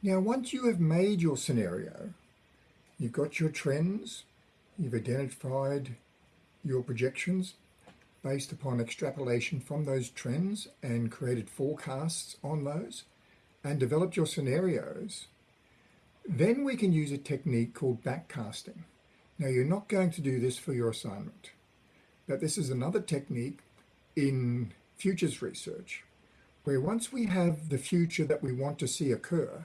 Now, once you have made your scenario, you've got your trends, you've identified your projections based upon extrapolation from those trends and created forecasts on those and developed your scenarios, then we can use a technique called backcasting. Now, you're not going to do this for your assignment, but this is another technique in futures research where once we have the future that we want to see occur,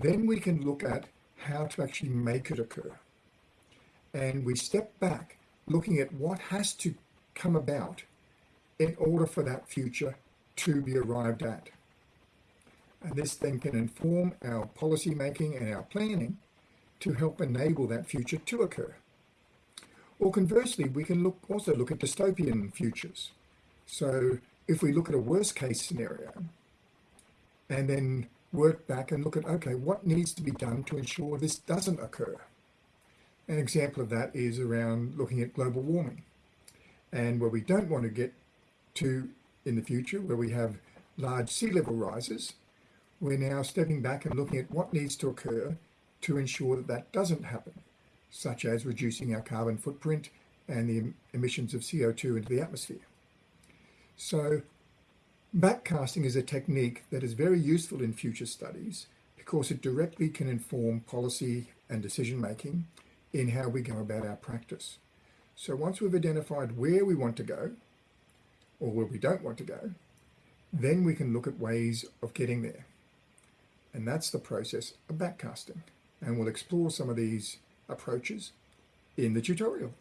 then we can look at how to actually make it occur. And we step back looking at what has to come about in order for that future to be arrived at. And this then can inform our policy making and our planning to help enable that future to occur. Or conversely, we can look also look at dystopian futures. So if we look at a worst case scenario and then work back and look at, okay, what needs to be done to ensure this doesn't occur? An example of that is around looking at global warming and where we don't want to get to in the future, where we have large sea level rises, we're now stepping back and looking at what needs to occur to ensure that that doesn't happen, such as reducing our carbon footprint and the emissions of CO2 into the atmosphere. So backcasting is a technique that is very useful in future studies because it directly can inform policy and decision making in how we go about our practice. So once we've identified where we want to go or where we don't want to go, then we can look at ways of getting there. And that's the process of backcasting. And we'll explore some of these approaches in the tutorial.